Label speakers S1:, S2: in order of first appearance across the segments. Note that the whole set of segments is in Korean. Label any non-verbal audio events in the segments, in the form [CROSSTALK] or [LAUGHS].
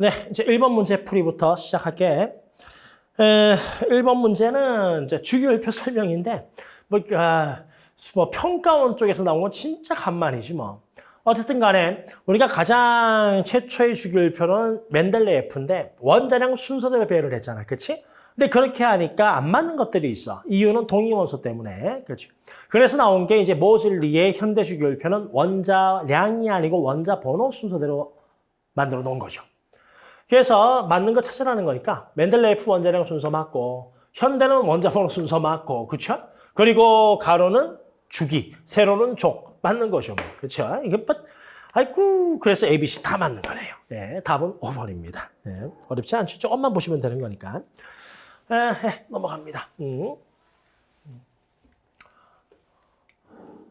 S1: 네, 이제 1번 문제 풀이부터 시작할게. 에, 1번 문제는 이제 주기율표 설명인데, 뭐, 아, 뭐 평가원 쪽에서 나온 건 진짜 간만이지 뭐. 어쨌든 간에 우리가 가장 최초의 주기율표는 멘델레예프인데 원자량 순서대로 배열을 했잖아. 그치? 근데 그렇게 하니까 안 맞는 것들이 있어. 이유는 동위원소 때문에. 그렇죠. 그래서 나온 게 이제 모질리의 현대 주기율표는 원자량이 아니고 원자 번호 순서대로 만들어 놓은 거죠. 그래서 맞는 거 찾으라는 거니까 맨델레이프 원자량 순서 맞고 현대는 원자 번호 순서 맞고 그렇죠? 그리고 가로는 주기, 세로는 족 맞는 거죠. 뭐. 그렇죠? 이게 뭐 아이고 그래서 ABC 다 맞는 거네요. 네, 답은 5번입니다. 네, 어렵지 않죠? 조금만 보시면 되는 거니까. 에, 넘어갑니다. 음.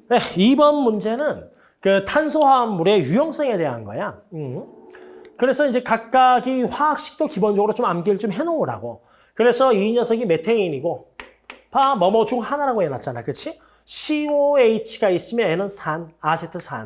S1: 네, 2번 문제는 그 탄소화합물의 유용성에 대한 거야. 음. 그래서 이제 각각이 화학식도 기본적으로 좀 암기를 좀 해놓으라고. 그래서 이 녀석이 메테인이고, 봐, 뭐뭐 중 하나라고 해놨잖아. 그치? COH가 있으면 얘는 산, 아세트산.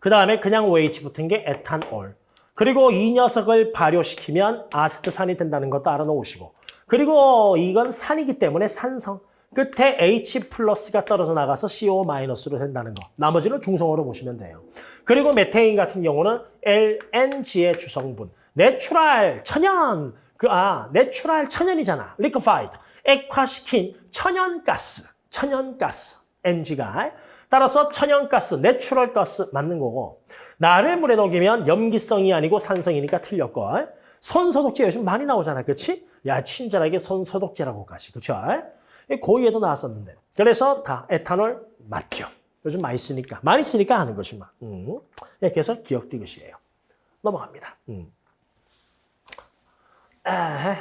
S1: 그 다음에 그냥 OH 붙은 게 에탄올. 그리고 이 녀석을 발효시키면 아세트산이 된다는 것도 알아놓으시고. 그리고 이건 산이기 때문에 산성. 끝에 H 플러스가 떨어져 나가서 CO 마이너스로 된다는 거. 나머지는 중성으로 보시면 돼요. 그리고 메테인 같은 경우는 LNG의 주성분. natural, 천연, 그, 아, natural 천연이잖아. liquefied. 액화시킨 천연가스. 천연가스. NG가. 따라서 천연가스, natural gas 맞는 거고. 나를 물에 녹이면 염기성이 아니고 산성이니까 틀렸고. 손소독제 요즘 많이 나오잖아. 그치? 야, 친절하게 손소독제라고 가시. 그쵸? 고의에도 나왔었는데. 그래서 다 에탄올 맞죠. 요즘 많이 쓰니까. 많이 쓰니까 하는 것이 막. 음. 이렇게 해서 기억 디귿이에요. 넘어갑니다. 음. 아,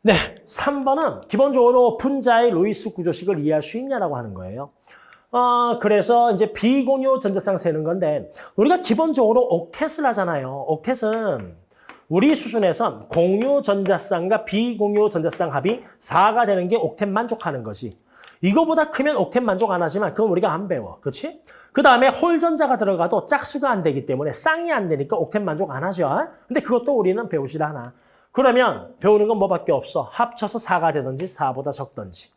S1: 네, 3번은 기본적으로 분자의 로이스 구조식을 이해할 수 있냐라고 하는 거예요. 어, 그래서 이제 비공유 전자쌍 세는 건데 우리가 기본적으로 옥텟을 하잖아요. 옥텟은 우리 수준에선 공유 전자쌍과 비공유 전자쌍 합이 4가 되는 게 옥텟 만족하는 거지. 이거보다 크면 옥텟 만족 안 하지만 그건 우리가 안 배워. 그렇지? 그 다음에 홀 전자가 들어가도 짝수가 안 되기 때문에 쌍이 안 되니까 옥텟 만족 안 하죠. 근데 그것도 우리는 배우질 않아. 그러면 배우는 건 뭐밖에 없어. 합쳐서 4가 되든지 4보다 적든지.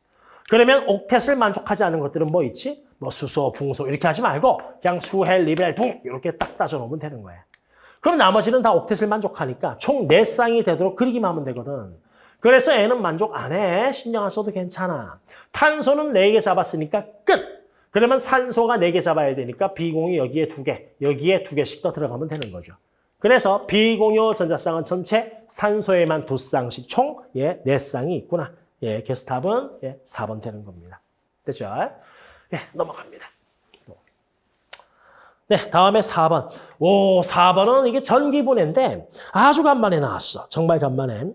S1: 그러면 옥텟을 만족하지 않는 것들은 뭐 있지? 뭐 수소, 붕소 이렇게 하지 말고 그냥 수, 헬, 리, 베, 붕 이렇게 딱 따져놓으면 되는 거야. 그럼 나머지는 다 옥텟을 만족하니까 총 4쌍이 되도록 그리기만 하면 되거든. 그래서 애는 만족 안 해. 신경 안 써도 괜찮아. 탄소는 4개 잡았으니까 끝. 그러면 산소가 4개 잡아야 되니까 비공유 여기에 2개, 여기에 2개씩 더 들어가면 되는 거죠. 그래서 비공유 전자쌍은 전체 산소에만 2쌍씩 총 예, 4쌍이 있구나. 예, 답은 예, 4번 되는 겁니다. 됐죠? 예, 넘어갑니다. 네, 다음에 4번. 오, 4번은 이게 전기분해인데 아주 간만에 나왔어. 정말 간만에.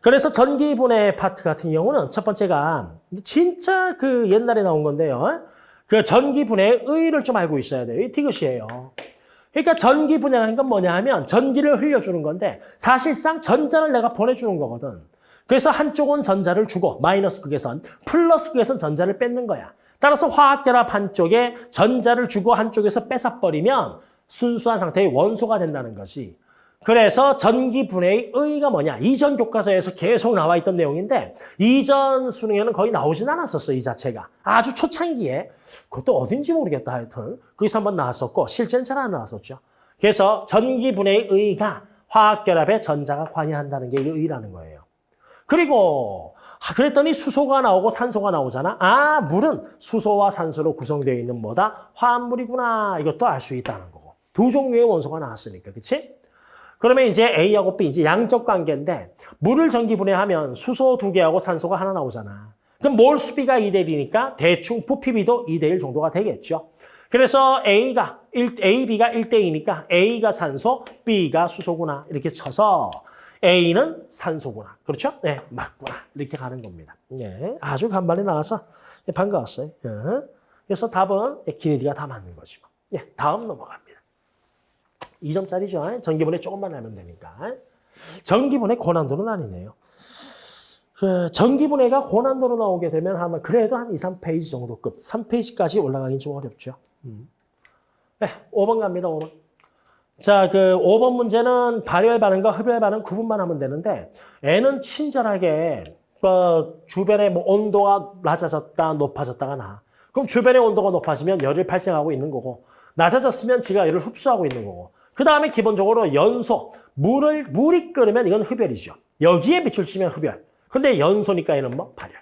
S1: 그래서 전기분해 파트 같은 경우는 첫 번째가 진짜 그 옛날에 나온 건데요. 그 전기분해의 의의를 좀 알고 있어야 돼요. 이 티귿이에요. 그러니까 전기분해라는 건 뭐냐 하면 전기를 흘려주는 건데 사실상 전자를 내가 보내주는 거거든. 그래서 한쪽은 전자를 주고 마이너스 극에선 플러스 극에선 전자를 뺏는 거야. 따라서 화학결합 한쪽에 전자를 주고 한쪽에서 뺏어버리면 순수한 상태의 원소가 된다는 것이. 그래서 전기 분해의 의의가 뭐냐. 이전 교과서에서 계속 나와 있던 내용인데 이전 수능에는 거의 나오진 않았었어, 이 자체가. 아주 초창기에. 그것도 어딘지 모르겠다 하여튼. 거기서 한번 나왔었고 실제는 잘 안 나왔었죠. 그래서 전기 분해의 의의가 화학결합에 전자가 관여한다는 게 의의라는 거예요. 그리고 아, 그랬더니 수소가 나오고 산소가 나오잖아. 아, 물은 수소와 산소로 구성되어 있는 뭐다? 화합물이구나. 이것도 알 수 있다는 거고. 두 종류의 원소가 나왔으니까, 그치? 그러면 이제 A하고 B, 이제 양적 관계인데 물을 전기 분해하면 수소 두 개하고 산소가 하나 나오잖아. 그럼 몰 수비가 2대 1이니까 대충 부피비도 2대 1 정도가 되겠죠. 그래서 A가 1, A, B가 1대 2니까 A가 산소, B가 수소구나. 이렇게 쳐서 A는 산소구나. 그렇죠? 네, 맞구나. 이렇게 가는 겁니다. 네, 아주 간만에 나와서 네, 반가웠어요. 네. 그래서 답은 기레디가 다 맞는 거지. 네, 다음 넘어갑니다. 2점짜리죠. 전기분해 조금만 알면 되니까. 전기분해 고난도는 아니네요. 그 전기분해가 고난도로 나오게 되면 아마 그래도 한 2, 3페이지 정도급. 3페이지까지 올라가긴 좀 어렵죠. 음. 네, 5번 갑니다. 5번. 자, 그 5번 문제는 발열 반응과 흡열 반응 구분만 하면 되는데 N은 친절하게 어, 주변의 뭐 온도가 낮아졌다, 높아졌다가 나. 그럼 주변의 온도가 높아지면 열을 발생하고 있는 거고 낮아졌으면 지가 열을 흡수하고 있는 거고 그 다음에 기본적으로 연소, 물을, 물이 끓으면 이건 흡열이죠. 여기에 빛을 치면 흡열. 근데 연소니까 얘는 뭐? 발열.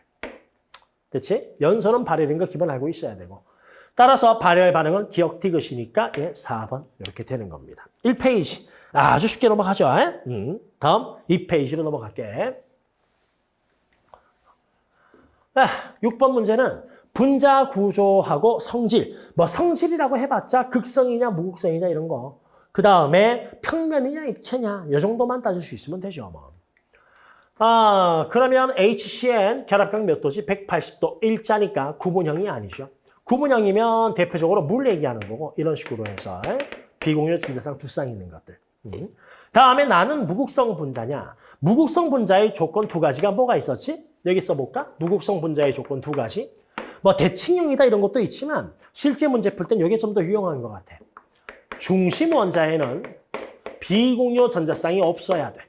S1: 그렇지? 연소는 발열인 거 기본 알고 있어야 되고. 따라서 발열 반응은 기억 디귿이니까 예, 4번 이렇게 되는 겁니다. 1페이지. 아주 쉽게 넘어가죠. 음, 다음 2페이지로 넘어갈게. 아, 6번 문제는 분자 구조하고 성질. 뭐 성질이라고 해봤자 극성이냐 무극성이냐 이런 거. 그 다음에 평면이냐 입체냐 이 정도만 따질 수 있으면 되죠. 뭐. 아 그러면 HCN 결합각 몇 도지? 180도 일자니까 구분형이 아니죠. 구분형이면 대표적으로 물 얘기하는 거고 이런 식으로 해서 비공유 진자상 두쌍 있는 것들. 음. 다음에 나는 무극성 분자냐. 무극성 분자의 조건 두 가지가 뭐가 있었지? 여기 써볼까? 무극성 분자의 조건 두 가지. 뭐 대칭형이다 이런 것도 있지만 실제 문제 풀 땐 이게 좀 더 유용한 것 같아. 중심 원자에는 비공유 전자쌍이 없어야 돼.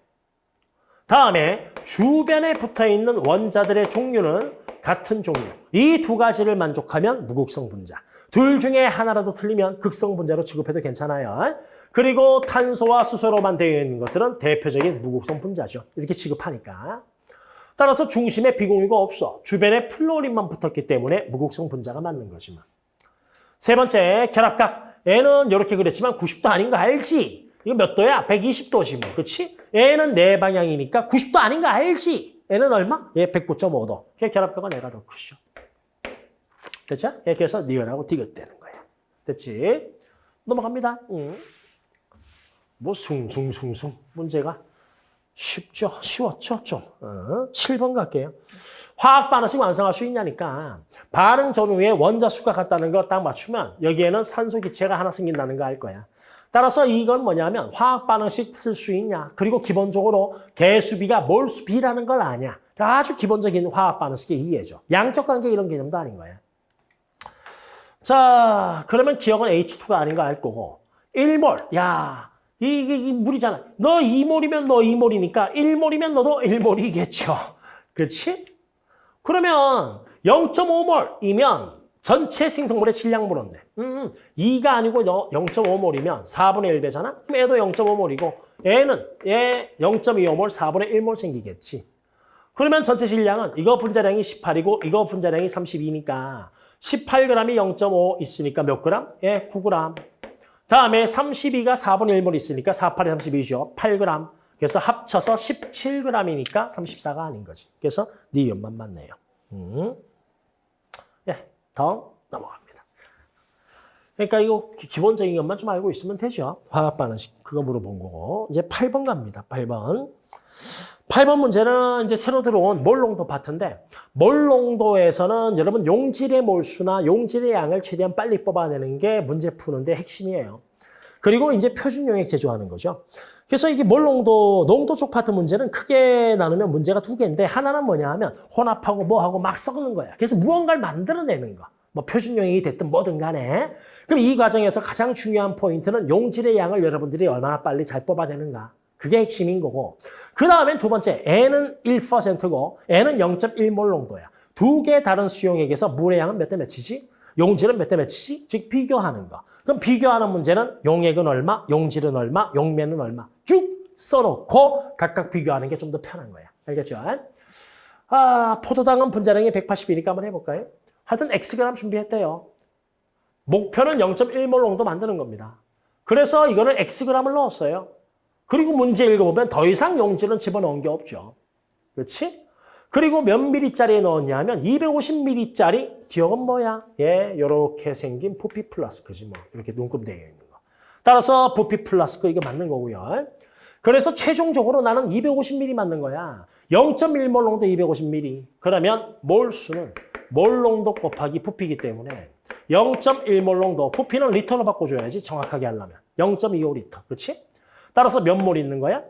S1: 다음에 주변에 붙어있는 원자들의 종류는 같은 종류. 이 두 가지를 만족하면 무극성 분자. 둘 중에 하나라도 틀리면 극성 분자로 취급해도 괜찮아요. 그리고 탄소와 수소로만 되어 있는 것들은 대표적인 무극성 분자죠. 이렇게 취급하니까. 따라서 중심에 비공유가 없어. 주변에 플로린만 붙었기 때문에 무극성 분자가 맞는 거지만. 세 번째, 결합각. 얘는 이렇게 그랬지만 90도 아닌 거 알지? 이거 몇 도야? 120도지 뭐. 그렇지? 얘는 네 방향이니까 90도 아닌 거 알지? 얘는 얼마? 얘 109.5도. 걔 결합각은 얘가 더 크죠. 됐죠? 예, 그래서 니은하고 디귿되는 거야. 됐지? 넘어갑니다. 응. 뭐 숭숭숭숭 문제가 쉽죠? 쉬웠죠? 좀. 어, 7번 갈게요. 화학 반응식 완성할 수 있냐니까 반응 전후에 원자 수가 같다는 거 딱 맞추면 여기에는 산소 기체가 하나 생긴다는 거 알 거야. 따라서 이건 뭐냐면 화학 반응식 쓸 수 있냐 그리고 기본적으로 개수비가 몰수비라는 걸 아냐 아주 기본적인 화학 반응식의 이해죠. 양적 관계 이런 개념도 아닌 거야. 자 그러면 기억은 H2가 아닌 거 알 거고 1몰 야 이게 이 물이잖아. 너 2몰이면 너 2몰이니까 1몰이면 너도 1몰이겠죠. [LAUGHS] 그렇지? 그러면 0.5몰이면 전체 생성물의 질량물인데 음, 2가 아니고 0.5몰이면 4분의 1배잖아? 그럼 얘도 0.5몰이고 얘는 얘 0.25몰, 4분의 1몰 생기겠지. 그러면 전체 질량은 이거 분자량이 18이고 이거 분자량이 32니까 18g이 0.5 있으니까 몇 g? 예, 9g. 다음에 32가 4분의 1몰 있으니까 4, 8이 32죠. 8g. 그래서 합쳐서 17g이니까 34가 아닌 거지. 그래서 니은만 맞네요. 음. 예, 다음 넘어갑니다. 그러니까 이거 기본적인 것만 좀 알고 있으면 되죠. 화학 반응식 그거 물어본 거고. 이제 8번 갑니다. 8번. 8번 문제는 이제 새로 들어온 몰농도 파트인데 몰농도에서는 여러분 용질의 몰수나 용질의 양을 최대한 빨리 뽑아내는 게 문제 푸는데 핵심이에요. 그리고 이제 표준 용액 제조하는 거죠. 그래서 이게 몰농도, 농도 쪽 파트 문제는 크게 나누면 문제가 두 개인데 하나는 뭐냐 하면 혼합하고 뭐하고 막 섞는 거야. 그래서 무언가를 만들어내는 거. 뭐 표준 용액이 됐든 뭐든 간에. 그럼 이 과정에서 가장 중요한 포인트는 용질의 양을 여러분들이 얼마나 빨리 잘 뽑아내는가. 그게 핵심인 거고. 그 다음엔 두 번째, N은 1%고 N은 0.1몰 농도야. 두 개 다른 수용액에서 물의 양은 몇 대 몇이지? 용질은 몇 대 몇이지? 즉 비교하는 거. 그럼 비교하는 문제는 용액은 얼마, 용질은 얼마, 용매는 얼마 쭉 써놓고 각각 비교하는 게 좀 더 편한 거야. 알겠죠? 아, 포도당은 분자량이 180이니까 한번 해볼까요? 하여튼 Xg 준비했대요. 목표는 0.1몰 농도 만드는 겁니다. 그래서 이거는 Xg을 넣었어요. 그리고 문제 읽어보면 더 이상 용질은 집어넣은 게 없죠. 그렇지? 그리고 몇 미리짜리에 넣었냐면 250미리짜리 기역은 뭐야? 예, 이렇게 생긴 부피 플라스크지 뭐. 이렇게 눈금 되어 있는 거. 따라서 부피 플라스크 이거 맞는 거고요. 그래서 최종적으로 나는 250ml 맞는 거야. 0.1몰 농도 250ml. 그러면 몰수는 몰 농도 곱하기 부피이기 때문에 0.1몰 농도, 부피는 리터로 바꿔줘야지 정확하게 하려면. 0.25리터, 그렇지? 따라서 몇몰 있는 거야?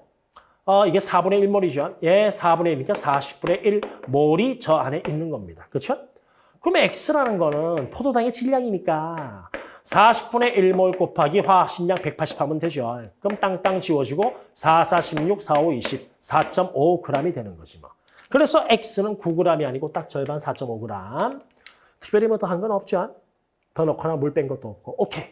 S1: 어, 이게 4분의 1몰이죠. 예, 4분의 1이니까 40분의 1 몰이 저 안에 있는 겁니다. 그렇죠? 그러면 X라는 거는 포도당의 질량이니까 40분의 1몰 곱하기 화학식량 180 하면 되죠. 그럼 땅땅 지워지고 4, 4, 16, 4, 5, 20, 4.5g이 되는 거지 뭐. 그래서 X는 9g이 아니고 딱 절반 4.5g. 특별히 뭐 더 한 건 없죠. 더 넣거나 물 뺀 것도 없고. 오케이.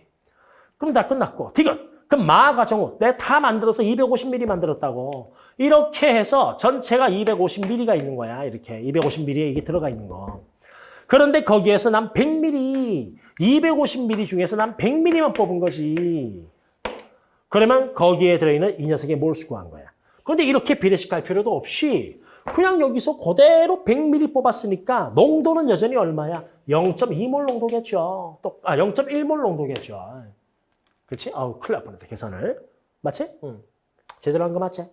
S1: 그럼 다 끝났고. 디귿. 그럼 마가 정우. 내가 다 만들어서 250ml 만들었다고. 이렇게 해서 전체가 250ml가 있는 거야. 이렇게 250ml에 이게 들어가 있는 거. 그런데 거기에서 난 100ml, 250ml 중에서 난 100ml만 뽑은 거지. 그러면 거기에 들어있는 이 녀석의 몰수 구한 거야. 그런데 이렇게 비례식 할 필요도 없이 그냥 여기서 그대로 100ml 뽑았으니까 농도는 여전히 얼마야? 0.2몰 농도겠죠. 또, 아, 0.1몰 농도겠죠. 그렇지? 아우, 큰일 날 뻔했다, 계산을. 맞지? 응. 제대로 한 거 맞지?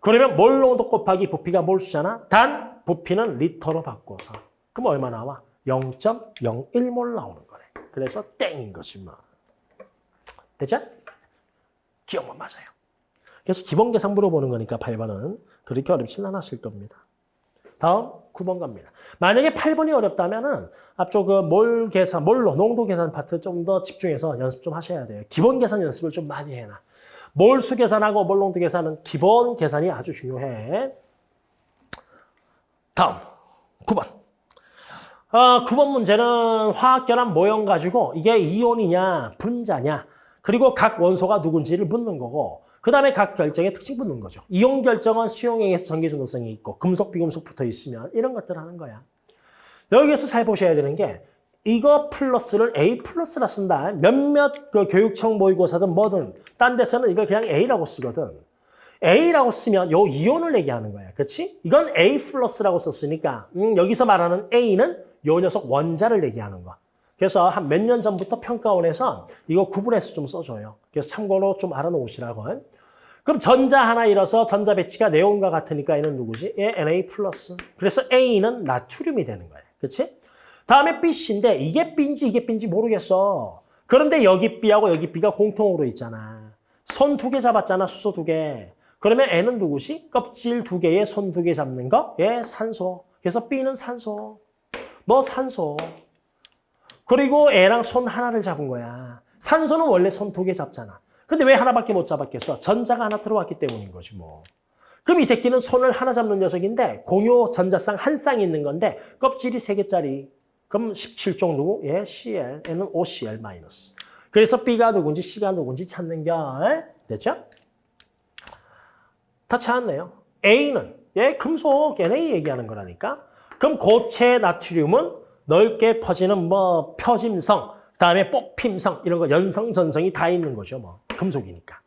S1: 그러면 몰 농도 곱하기 부피가 몰수잖아. 단, 부피는 리터로 바꿔서. 그럼 얼마 나와? 0.01몰 나오는 거네. 그래서 땡인 거지 뭐. 됐죠? 기억만 맞아요. 그래서 기본 계산 물어보는 거니까 8번은 그렇게 어렵진 않았을 겁니다. 다음 9번 갑니다. 만약에 8번이 어렵다면 은 앞쪽 그 몰 계산, 몰로 농도 계산 파트 좀 더 집중해서 연습 좀 하셔야 돼요. 기본 계산 연습을 좀 많이 해놔. 몰수 계산하고 몰 농도 계산은 기본 계산이 아주 중요해. 다음 9번. 어, 9번 문제는 화학결합 모형 가지고 이게 이온이냐 분자냐 그리고 각 원소가 누군지를 묻는 거고 그 다음에 각 결정의 특징 묻는 거죠. 이온 결정은 수용액에서 전기전도성이 있고 금속, 비금속 붙어 있으면 이런 것들 하는 거야. 여기에서 잘 보셔야 되는 게 이거 플러스를 A 플러스라 쓴다. 몇몇 그 교육청 모의고사든 뭐든 딴 데서는 이걸 그냥 A라고 쓰거든. A라고 쓰면 요 이온을 얘기하는 거야. 그렇지? 이건 A 플러스라고 썼으니까 음, 여기서 말하는 A는 요 녀석 원자를 얘기하는 거. 그래서 한 몇 년 전부터 평가원에서 이거 구분해서 좀 써줘요. 그래서 참고로 좀 알아놓으시라고. 그럼 전자 하나 잃어서 전자 배치가 네온과 같으니까 얘는 누구지? 얘 Na 플러스. 그래서 A는 나트륨이 되는 거예요. 그렇지? 다음에 BC인데 이게 B인지 이게 B인지 모르겠어. 그런데 여기 B하고 여기 B가 공통으로 있잖아. 손 두 개 잡았잖아. 수소 두 개. 그러면 N은 누구지? 껍질 두 개에 손 두 개 잡는 거? 얘 산소. 그래서 B는 산소. 너 산소. 그리고 애랑 손 하나를 잡은 거야. 산소는 원래 손 두 개 잡잖아. 근데 왜 하나밖에 못 잡았겠어? 전자가 하나 들어왔기 때문인 거지 뭐. 그럼 이 새끼는 손을 하나 잡는 녀석인데 공유 전자쌍 한 쌍이 있는 건데 껍질이 세 개짜리. 그럼 17종 누구? 예, Cl. N은 OCl. 그래서 B가 누군지 C가 누군지 찾는 겨. 됐죠? 다 찾았네요. A는 예, 금속 Na 얘기하는 거라니까. 그럼 고체 나트륨은 넓게 퍼지는 뭐 표짐성, 다음에 뽑힘성 이런 거 연성, 전성이 다 있는 거죠. 뭐 금속이니까.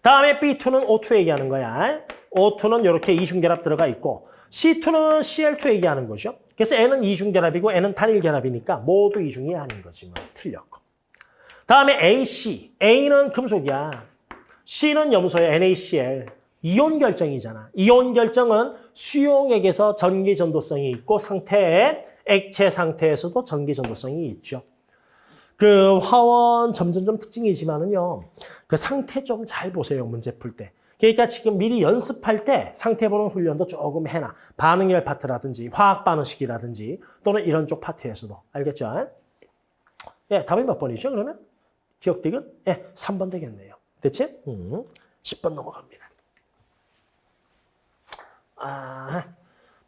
S1: 다음에 B2는 O2 얘기하는 거야. O2는 이렇게 이중결합 들어가 있고 C2는 Cl2 얘기하는 거죠. 그래서 N은 이중결합이고 N은 단일결합이니까 모두 이중이 아닌 거지. 뭐 틀렸고. 다음에 AC. A는 금속이야. C는 염소야. NaCl. 이온 결정이잖아. 이온 결정은 수용액에서 전기 전도성이 있고 상태에 액체 상태에서도 전기 전도성이 있죠. 그 화원 점점점 특징이지만은요. 그 상태 좀 잘 보세요. 문제 풀 때. 그러니까 지금 미리 연습할 때 상태 보는 훈련도 조금 해놔. 반응열 파트라든지 화학 반응식이라든지 또는 이런 쪽 파트에서도. 알겠죠? 예, 답이 몇 번이죠, 그러면? 기역 디귿? 예, 3번 되겠네요. 됐지? 음, 10번 넘어갑니다. 아,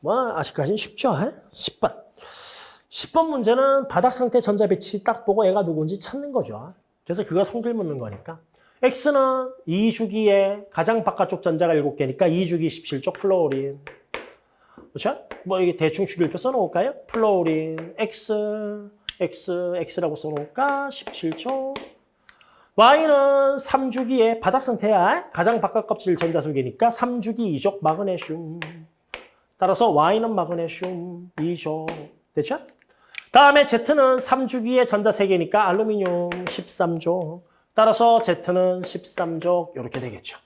S1: 뭐 아직까지는 쉽죠? 10번. 10번 문제는 바닥 상태 전자 배치 딱 보고 얘가 누군지 찾는 거죠. 그래서 그거 성질 묻는 거니까. X는 2주기에 가장 바깥쪽 전자가 7개니까 2주기 17족 fluorine. 그렇죠? 뭐 이게 대충 주기표 써놓을까요? fluorine X, X, X라고 써놓을까? 17쪽. Y는 3주기에 바닥 상태야. 가장 바깥 껍질 전자 두 개니까 3주기 2족 마그네슘. 따라서 Y는 마그네슘 2족. 됐죠? 다음에 Z는 3주기에 전자 3개니까 알루미늄 13족. 따라서 Z는 13족 이렇게 되겠죠.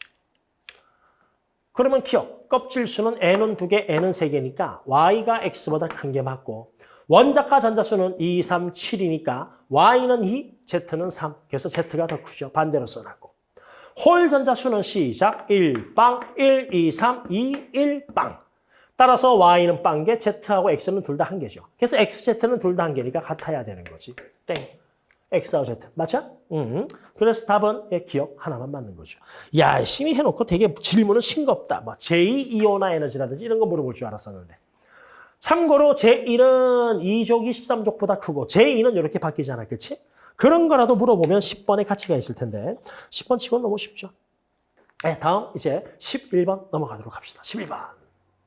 S1: 그러면 기억. 껍질 수는 N은 2개, N은 3개니까 Y가 X보다 큰 게 맞고 원자가 전자수는 2, 3, 7이니까 Y는 2, Z는 3. 그래서 Z가 더 크죠. 반대로 써놨고. 홀 전자수는 시작 1, 빵, 1, 2, 3, 2, 1, 빵. 따라서 Y는 빵개, Z하고 X는 둘 다 한 개죠. 그래서 X, Z는 둘 다 한 개니까 같아야 되는 거지. 땡. X와 Z. 맞죠? 음. 그래서 답은 예, 기억 하나만 맞는 거죠. 야, 열심히 해놓고 되게 질문은 싱겁다. 뭐 제2이온화 에너지라든지 이런 거 물어볼 줄 알았었는데. 참고로 제1은 2족이 13족보다 크고 제2는 이렇게 바뀌잖아. 그렇지? 그런 거라도 물어보면 10번의 가치가 있을 텐데 10번 치곤 너무 쉽죠. 네, 다음 이제 11번 넘어가도록 합시다. 11번.